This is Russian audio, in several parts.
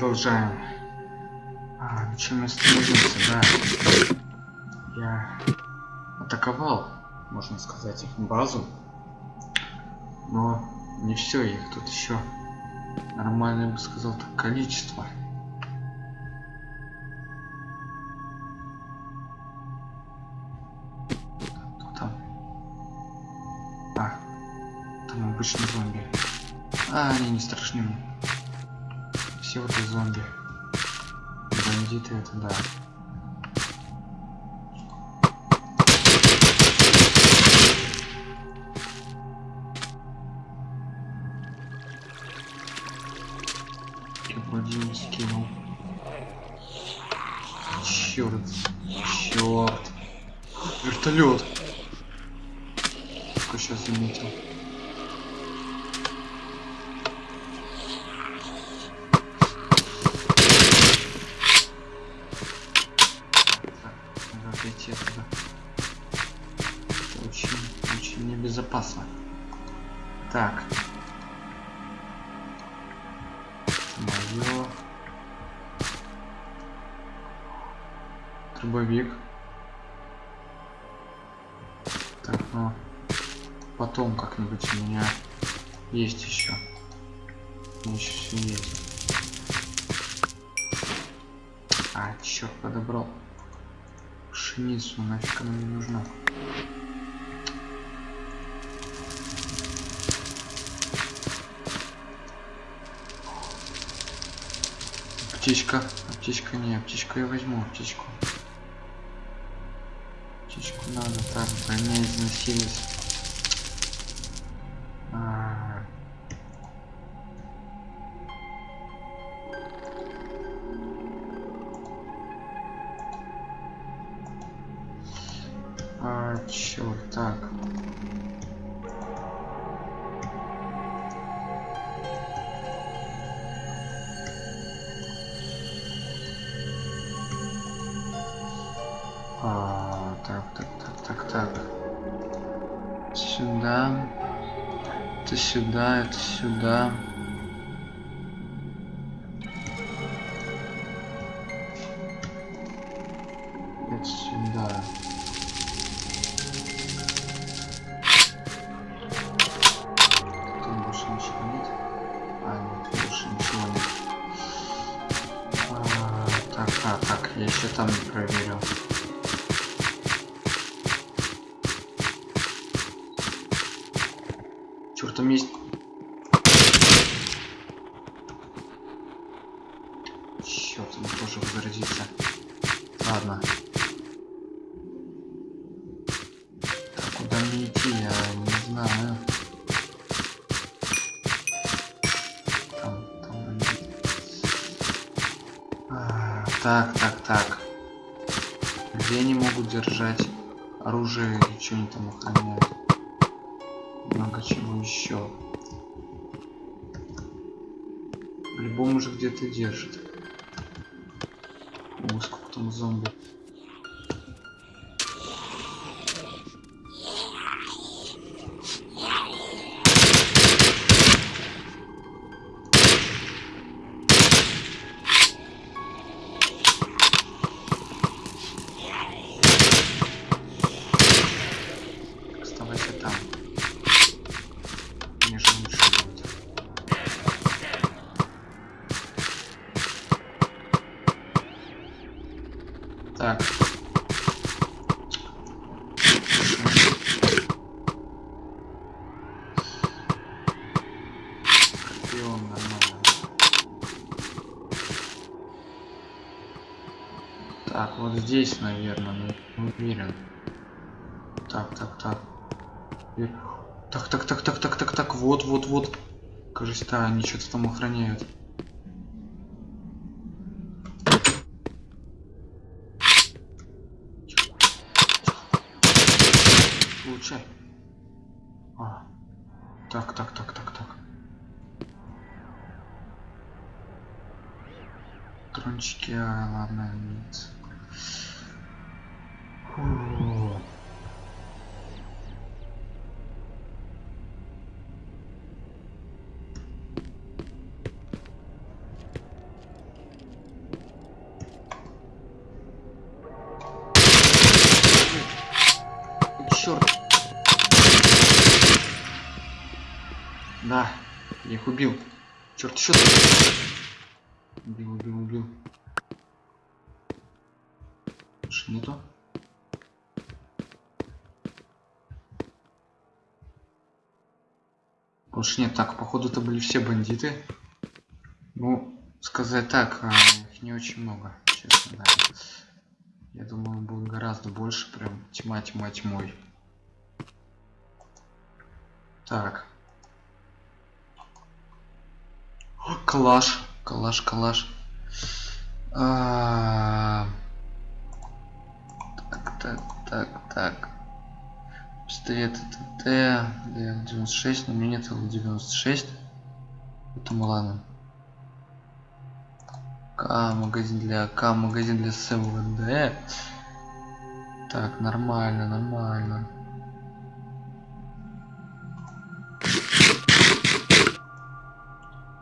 Продолжаем. А, на чем мы остановился, да. Я атаковал, можно сказать, их базу. Но не все, их тут еще нормально, я бы сказал, так количество. Кто там? А, там обычный зомби. А, они не страшны мне. Все вот и зомби. Бандиты это да. Я вроде не скинул. Черт. Черт. Вертолет. Только сейчас заметил. Небезопасно. Так. Мое. Дробовик. Так, ну потом как-нибудь у меня есть еще. У меня еще все есть. А, черт, подобрал. Пшеницу, нафиг она мне нужна. Аптечка. Аптечка не, аптечку я возьму, аптечку. Аптечку надо, так, броня износились. А, а черт, так. Это сюда, это сюда. Есть... Черт, он тоже возродится. Ладно. Так, куда мне идти, я не знаю. Там, там. А, так, так, так. Где они могут держать оружие и что они там охраняют? Много чего еще. По-любому же где-то держит. О, сколько там зомби. Здесь, наверное, не уверен. Так, так, так. И- Так, так, так, так, так, так, так, вот, вот, вот. Кажется, они что-то там охраняют. Получай. А. Так, так, так, так, так. Трончики, а, ладно, нет. Фу. Черт. Да, я их убил. Черт, еще. Больше нет. Так, походу это были все бандиты. Ну, сказать так, а, их не очень много, честно, да. Я думаю, будет гораздо больше, прям тьма, тьма, тьмой. Так. Калаш, калаш, калаш. А... Так, так, так, так. Пистолет ТТ, Л96, но у меня нет Л96. Поэтому ладно. К, магазин для К, магазин для СВД. Так, нормально, нормально.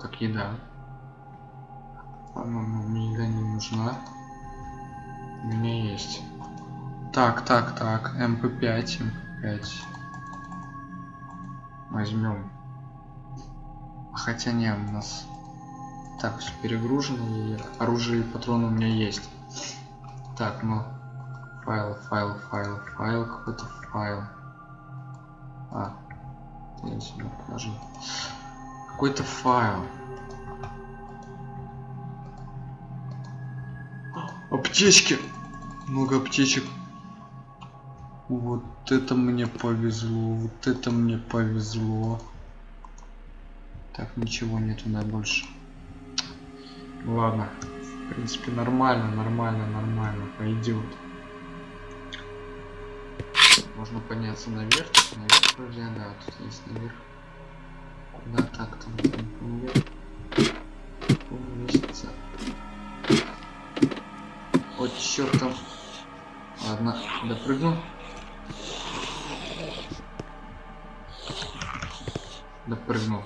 Так, еда. По-моему, мне еда не нужна. У меня есть. Так, так, так, MP5, MP5. Возьмем. Хотя не, у нас так, все перегружено, и оружие и патроны у меня есть. Так, ну, файл, файл, файл, файл, какой-то файл. А, я сюда положил. Какой-то файл. Аптечки! Много аптечек. Вот это мне повезло, вот это мне повезло. Так, ничего нету, да, больше. Ладно. В принципе, нормально, нормально, нормально. Пойдет. Можно подняться наверх. Наверх вроде, да, тут есть наверх. Куда так там? Наверх. Лестница. О, черт там. Ладно, допрыгну. Допрыгнул.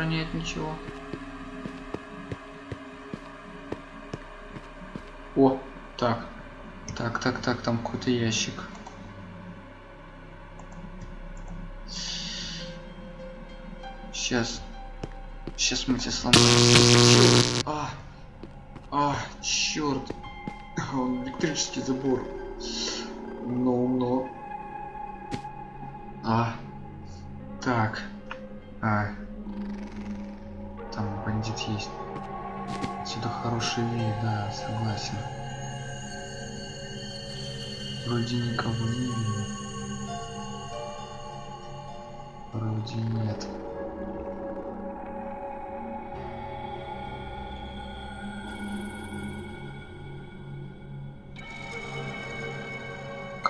охраняет ничего. О, так. Так, так, так, там какой-то ящик. Сейчас. Сейчас мы тебя сломаем. А, а, черт. Он электрический забор. Ну, ну. А. Так. А бандит есть. Отсюда хороший вид, да, согласен. Вроде никого не видно. Вроде нет.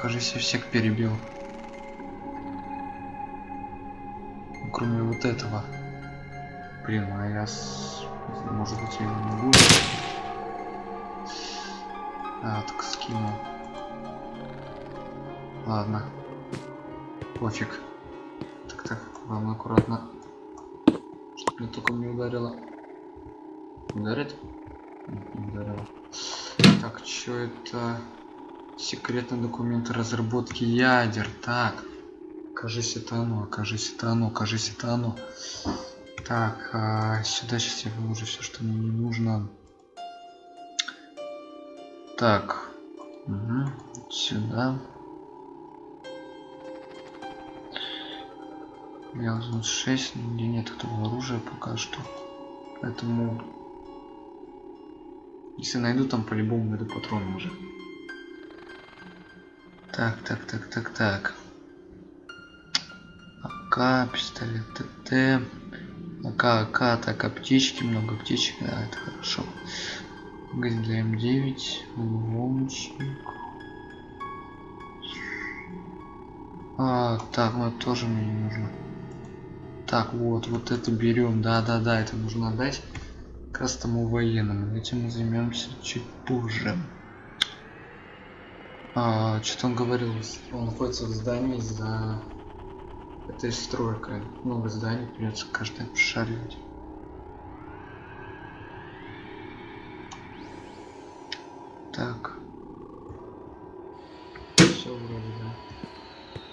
Кажется, я всех перебил. Кроме вот этого. Блин, а я с... Может быть я не буду. А, так скину. Ладно. Пофиг. Так, так, главное аккуратно. Чтоб мне только не ударило. Ударит? Не ударило. Так, что это? Секретный документ разработки ядер. Так. Кажись, это оно, кажись, это оно, кажись, это оно. Так, а сюда сейчас я выложу все, что мне не нужно. Так, угу. сюда. Я возьму 6, где нет этого оружия пока что. Поэтому, если найду, там по-любому найду патроны уже. Так, так, так, так, так. АК, пистолет ТТ. АК, АК, так, аптечки, много аптечек, да, это хорошо. Магазин для М9, ломочник. А, так, ну это тоже мне не нужно. Так, вот, вот это берем, да-да-да, это нужно отдать как раз военному. Этим мы займемся чуть позже. А, что-то он говорил, он находится в здании за Это и стройка. Много зданий придется каждое обшаривать. Так. Все вроде, да.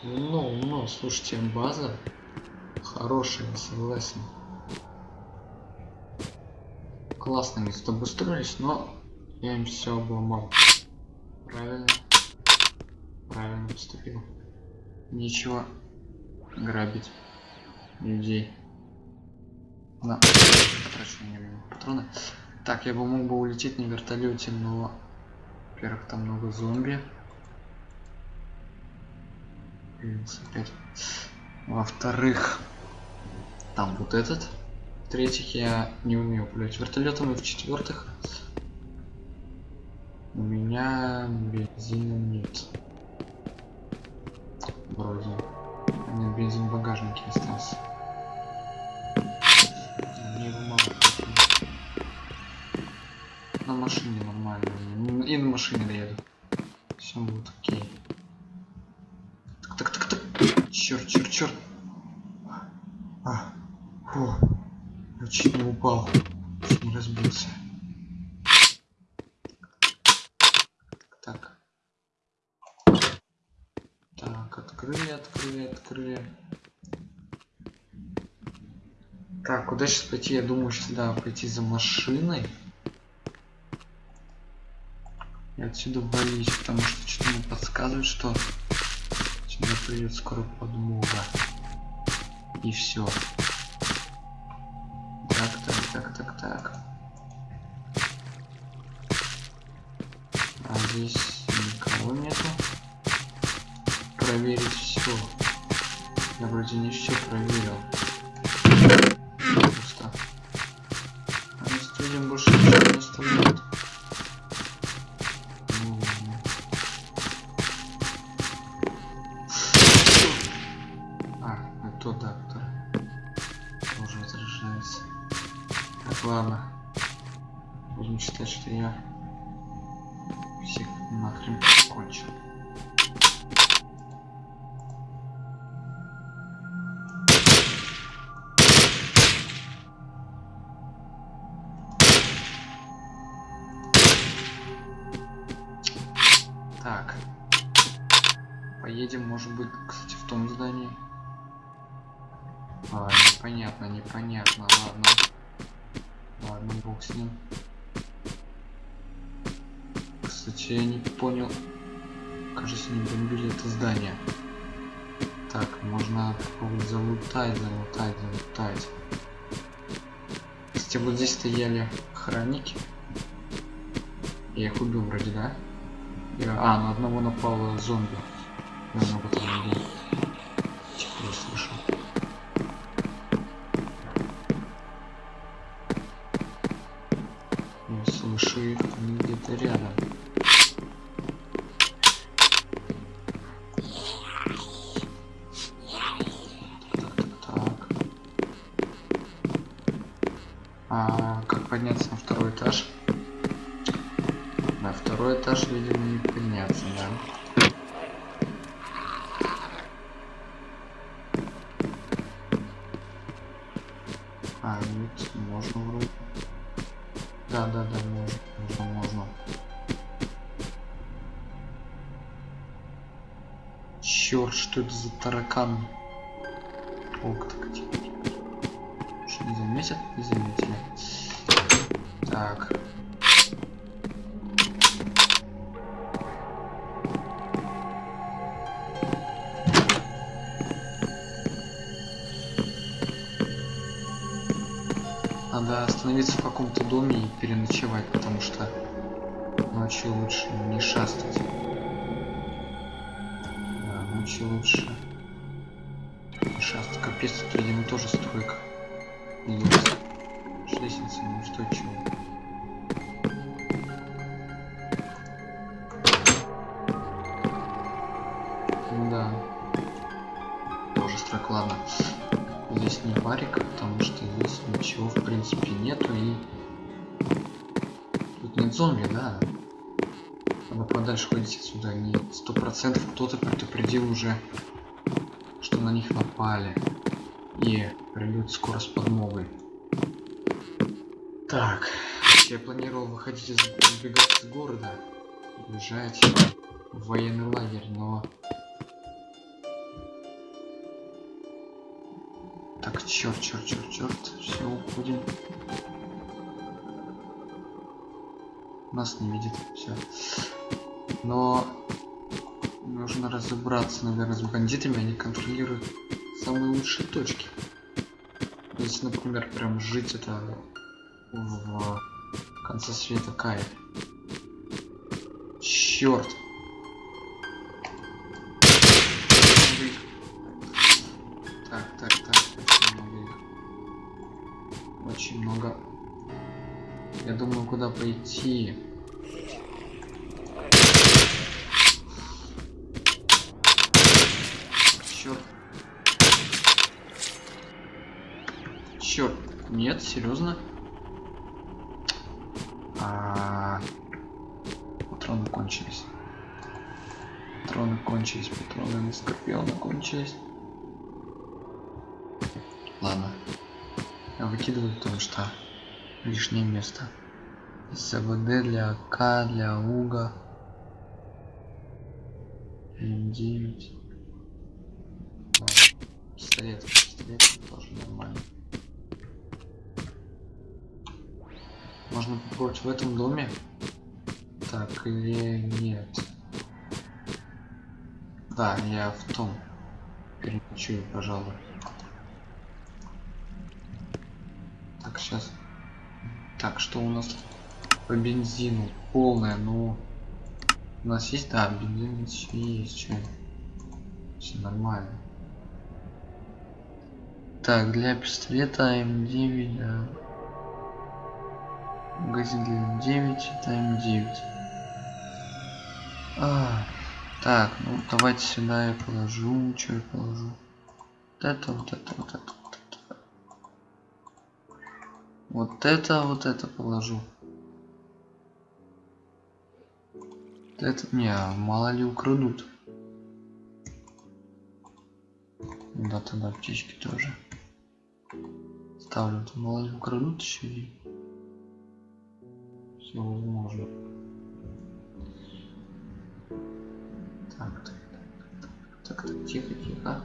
Ну, ну, слушайте, база хорошая, согласен. Классно тут обустроились, но я им все обломал. Правильно. Поступил. Ничего грабить людей. На, трачу не время патроны. Так, я бы мог бы улететь на вертолете, но, во-первых, там много зомби. Во-вторых, там вот этот. В-третьих, я не умею управлять вертолетом. И в-четвертых, у меня бензина нет. Вроде. У меня бензин в багажнике остался. Мне его мало. На машине нормально. И на машине доеду. Все будет окей. Так, так, так, так. Черт, черт, черт. А, фу. Я чуть не упал. Чуть не разбился. Так. Так, открыли, открыли, открыли. Так, куда сейчас пойти? Я думаю, сюда пойти за машиной. И отсюда валить, потому что что-то мне подсказывает, что сюда придет скоро подмога. И все. Я вроде не все проверил. Ладно, бог с ним. Кстати, я не понял. Кажется, не бомбили это здание. Так, можно попробовать залутать, залутать, залутать. Кстати, вот здесь стояли охранники. Я их убил вроде, да? Я... А, на одного напал зомби. Я подняться, да? А, нет, можно вроде. Да, да, да, можно, можно, можно. Черт, что это за таракан? Ок, так, типа, типа. Что не заметят? Не заметили. Так. Надо остановиться в каком-то доме и переночевать, потому что ночью лучше не шастать. Да, ночью лучше не шастать. Капец, тут, видимо, тоже стройка. Лестница неустойчивая. Ходить отсюда. Не сто процентов кто-то предупредил уже, что на них напали. И придет скоро с подмогой. Так, я планировал выходить из убегать из города, уезжать в военный лагерь, но Так, черт, черт, черт, черт. Все, уходим. Нас не видит. Все. Но нужно разобраться, наверное, с бандитами. Они контролируют самые лучшие точки. Если, например, прям жить это в конце света кайф. Черт. Так, так, так, очень много их. Очень много. Я думаю, куда пойти. Черт. Черт. Нет, серьезно? А, патроны кончились. Патроны кончились, патроны на скорпиона кончились. Ладно. Я выкидываю, потому что лишнее место. СВД для АК, для УГА. М9. Пистолет, пистолет тоже нормально. Можно попробовать в этом доме? Так, или нет? Да, я в том. Переночую, пожалуй. Так, сейчас. Так, что у нас по бензину? Полная, но... У нас есть, да, бензин есть, что Все нормально. Так, для пистолета М9, да. Магазин для М9, это М9. А, так, ну давайте сюда я положу, что я положу. Вот это, вот это, вот это. Вот это, вот это положу. Это не, мало ли украдут. Да, тогда птички тоже. Ставлю, мало ли украдут еще и все возможно. Так, так, так, так, так, тихо, тихо.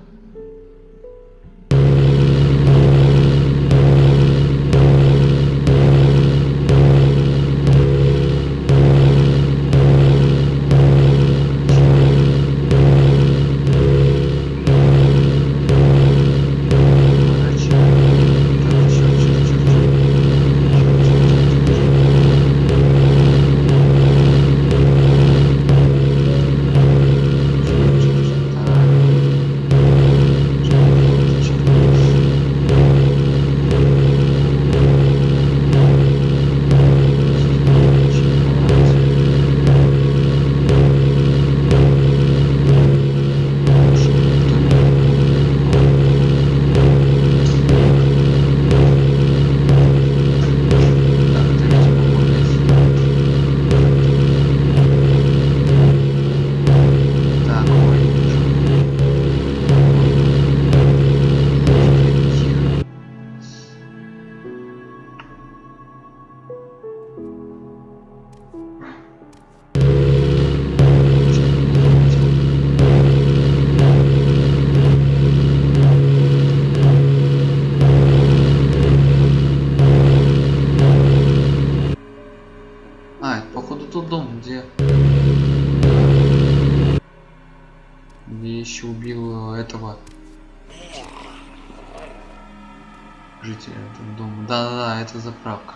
Это заправка.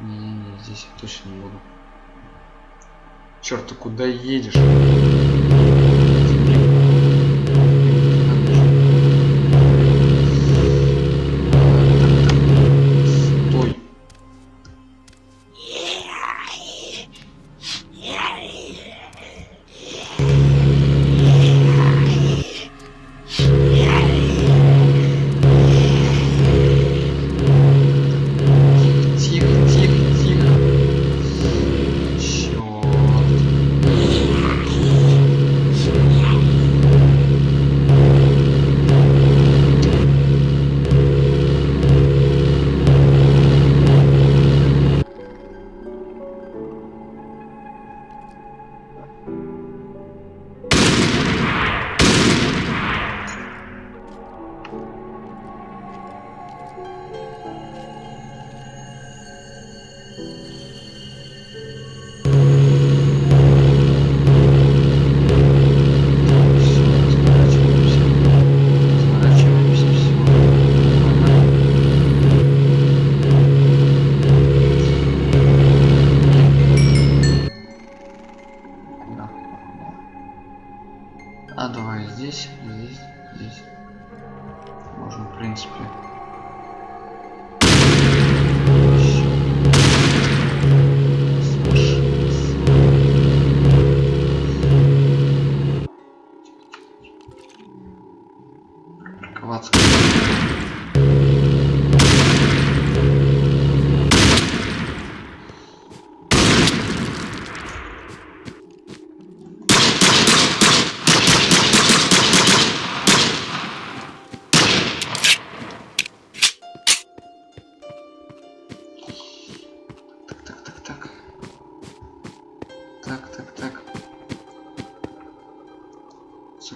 Не-не-не, здесь я точно не буду. Черт, ты куда едешь?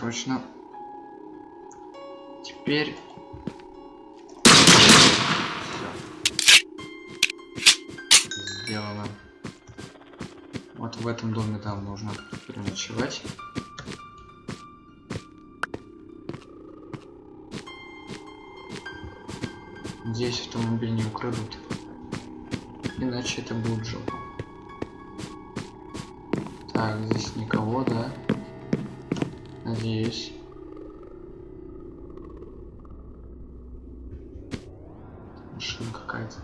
Срочно. Теперь... Сделано. Вот в этом доме там нужно переночевать. Здесь автомобиль не украдут. Иначе это будет жопа. Так, здесь никого, да? Надеюсь. Машина какая-то.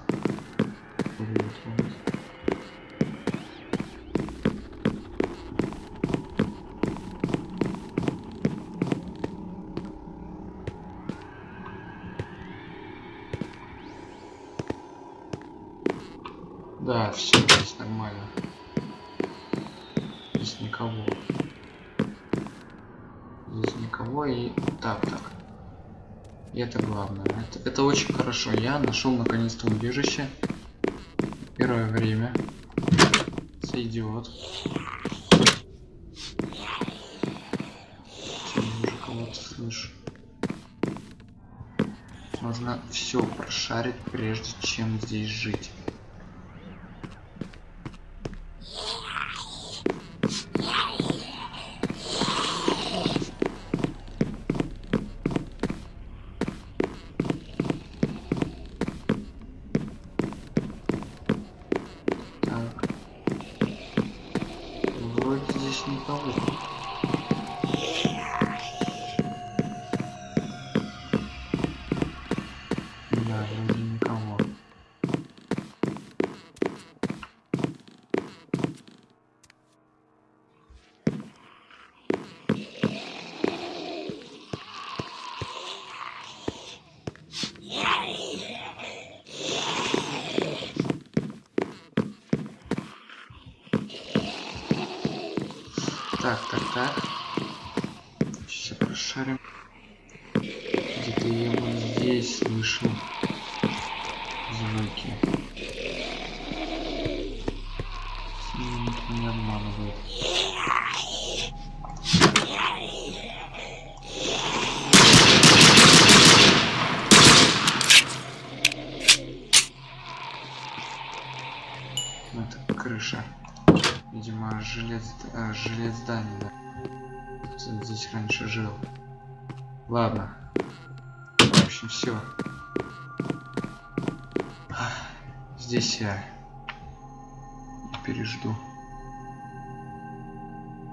Это главное. Это, это очень хорошо. Я нашел наконец-то убежище. Первое время. Сойдет. уже кого-то слышу. Нужно все прошарить, прежде чем здесь жить. Так, так, так. Сейчас прошарим. Где-то я вот здесь слышу звуки. Жилец, жилец здания, да. Кто здесь раньше жил. Ладно. В общем, все. Здесь я пережду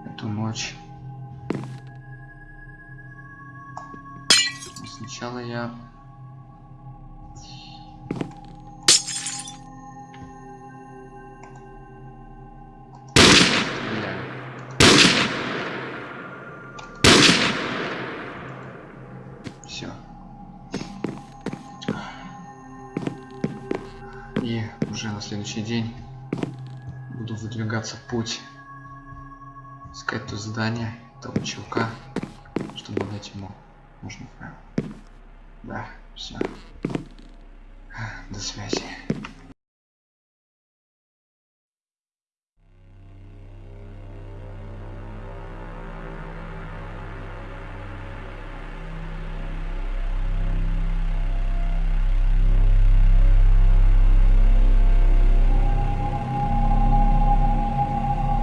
эту ночь. Но сначала я следующий день буду выдвигаться в путь. Искать то здание, того чувака, чтобы дать ему нужный файл. Да, все. До связи.